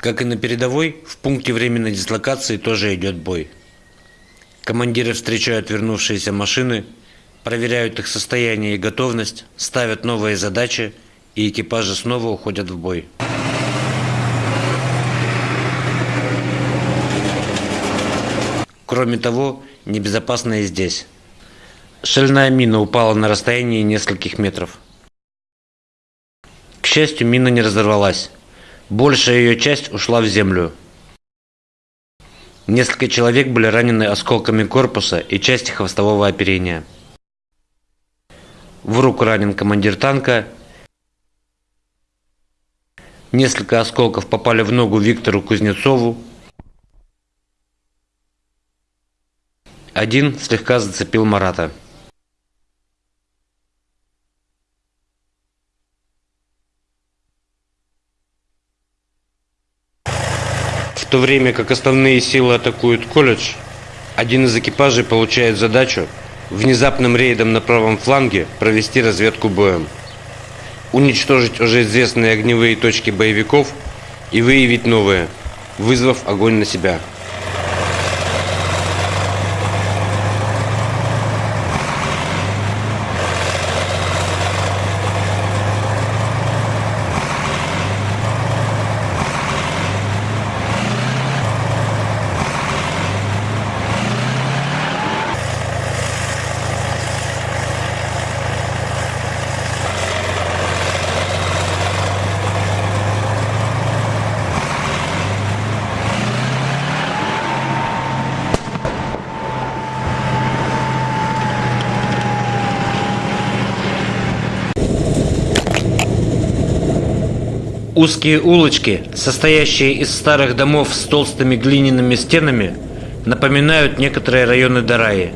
Как и на передовой, в пункте временной дислокации тоже идет бой. Командиры встречают вернувшиеся машины, проверяют их состояние и готовность, ставят новые задачи, и экипажи снова уходят в бой. Кроме того, небезопасно и здесь. Шальная мина упала на расстоянии нескольких метров. К счастью, мина не разорвалась. Большая ее часть ушла в землю. Несколько человек были ранены осколками корпуса и части хвостового оперения. В руку ранен командир танка. Несколько осколков попали в ногу Виктору Кузнецову. Один слегка зацепил Марата. То время как основные силы атакуют колледж, один из экипажей получает задачу внезапным рейдом на правом фланге провести разведку боем, уничтожить уже известные огневые точки боевиков и выявить новые, вызвав огонь на себя. Узкие улочки, состоящие из старых домов с толстыми глиняными стенами, напоминают некоторые районы Дараи.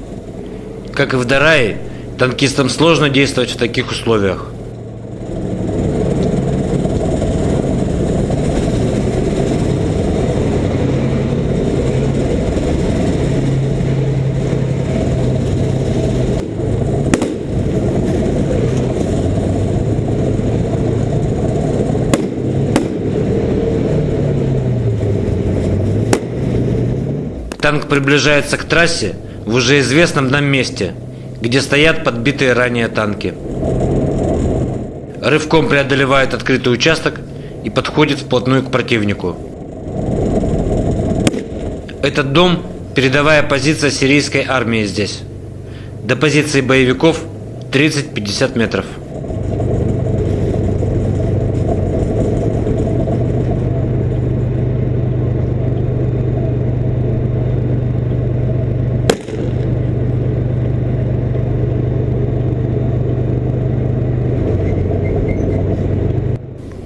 Как и в Дараи, танкистам сложно действовать в таких условиях. Танк приближается к трассе в уже известном нам месте, где стоят подбитые ранее танки. Рывком преодолевает открытый участок и подходит вплотную к противнику. Этот дом – передовая позиция сирийской армии здесь. До позиции боевиков 30-50 метров.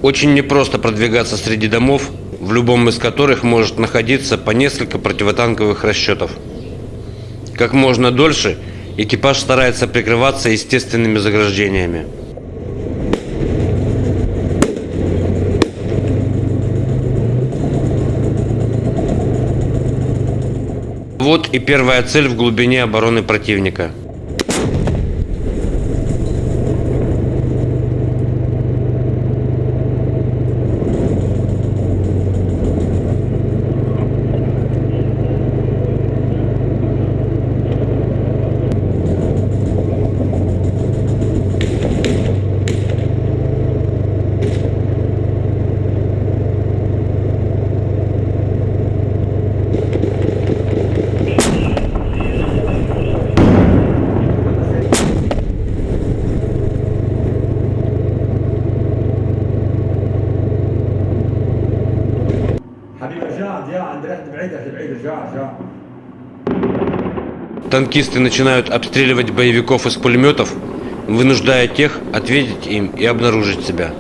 Очень непросто продвигаться среди домов, в любом из которых может находиться по несколько противотанковых расчетов. Как можно дольше экипаж старается прикрываться естественными заграждениями. Вот и первая цель в глубине обороны противника – Танкисты начинают обстреливать боевиков из пулеметов, вынуждая тех ответить им и обнаружить себя.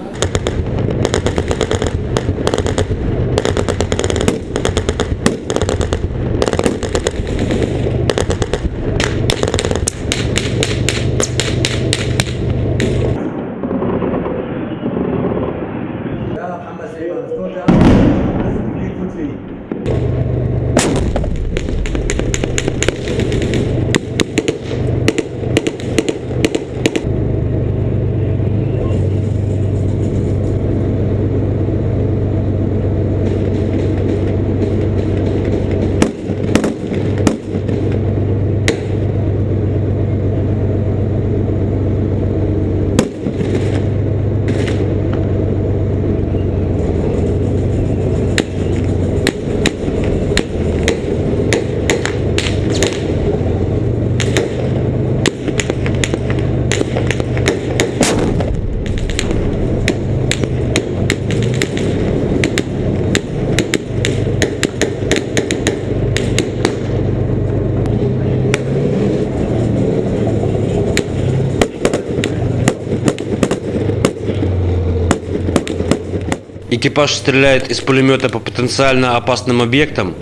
Экипаж стреляет из пулемета по потенциально опасным объектам,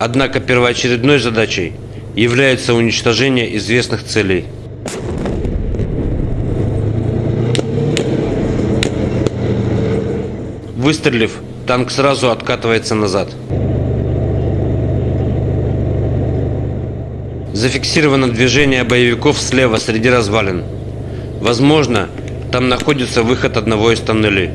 однако первоочередной задачей является уничтожение известных целей. Выстрелив, танк сразу откатывается назад. Зафиксировано движение боевиков слева среди развалин. Возможно, там находится выход одного из тоннелей.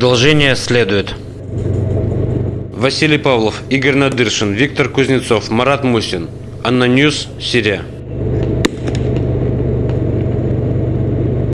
Продолжение следует. Василий Павлов, Игорь Надыршин, Виктор Кузнецов, Марат Мусин. ANNA News, Сирия.